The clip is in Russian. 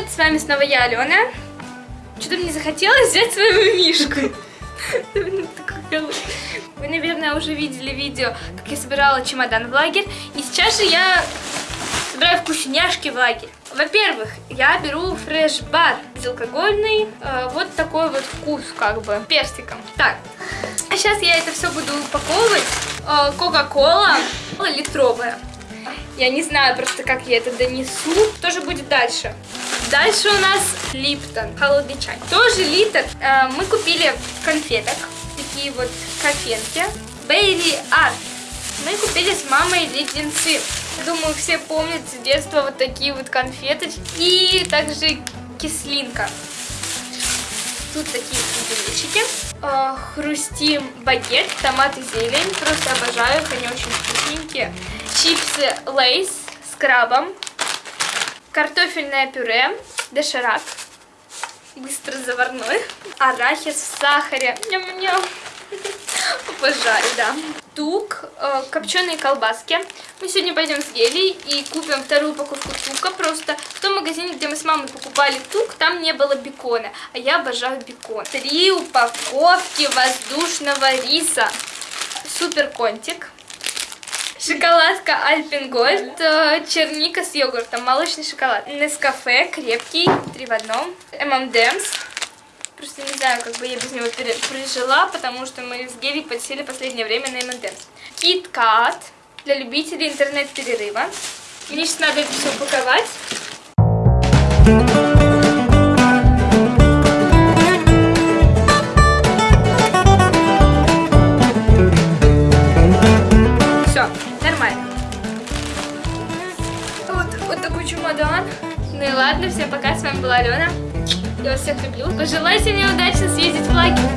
привет! С вами снова я, Алена. Что-то мне захотелось взять свою мишку. Вы, наверное, уже видели видео, как я собирала чемодан в лагерь. И сейчас же я собираю вкусняшки в лагерь. Во-первых, я беру фреш-бар безалкогольный. Э, вот такой вот вкус, как бы, персиком. Так, а сейчас я это все буду упаковывать. Э, Кока-кола литровая. Я не знаю просто, как я это донесу. Что же будет дальше? Дальше у нас Липтон, холодный чай. Тоже литр. Э, мы купили конфеток. Такие вот кофенки. Бейли Арт. Мы купили с мамой леденцы. Думаю, все помнят с детства вот такие вот конфеточки. И также кислинка. Тут такие пуделечки. Э, хрустим багет, томат и зелень. Просто обожаю их, они очень вкусненькие. Чипсы Лейс с крабом. Картофельное пюре, доширак. Быстро заварной. Арахис в сахаре. Ням-ням. Обожаю, да. Тук, э, копченые колбаски. Мы сегодня пойдем с Гелей и купим вторую упаковку тука. Просто в том магазине, где мы с мамой покупали тук, там не было бекона. А я обожаю бекон. Три упаковки воздушного риса. Супер контик. Шоколадка Альпен Гольд, э, черника с йогуртом, молочный шоколад. Нескафе, крепкий, три в одном. ММДМС. Просто не знаю, как бы я без него пережила, потому что мы с Геви подсели последнее время на ММДМС. Кит-кат для любителей интернет-перерыва. Мне сейчас надо это все упаковать. Вот, такой чемодан. Ну и ладно, всем пока, с вами была Алена. Я вас всех люблю. Пожелайте мне удачно съездить в лагерь.